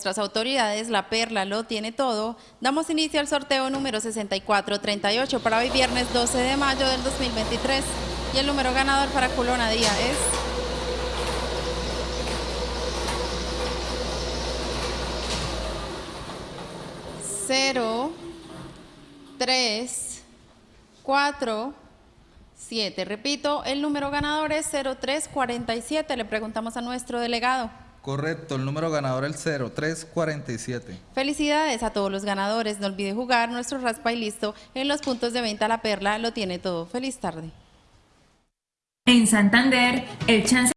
Nuestras autoridades, la Perla lo tiene todo. Damos inicio al sorteo número 6438 para hoy viernes 12 de mayo del 2023. Y el número ganador para Culona Día es... Cero, tres, cuatro, siete. Repito, el número ganador es 0347. Le preguntamos a nuestro delegado. Correcto, el número ganador es el 0347. Felicidades a todos los ganadores. No olvide jugar nuestro raspa y listo. En los puntos de venta La Perla lo tiene todo. Feliz tarde. En Santander, el chance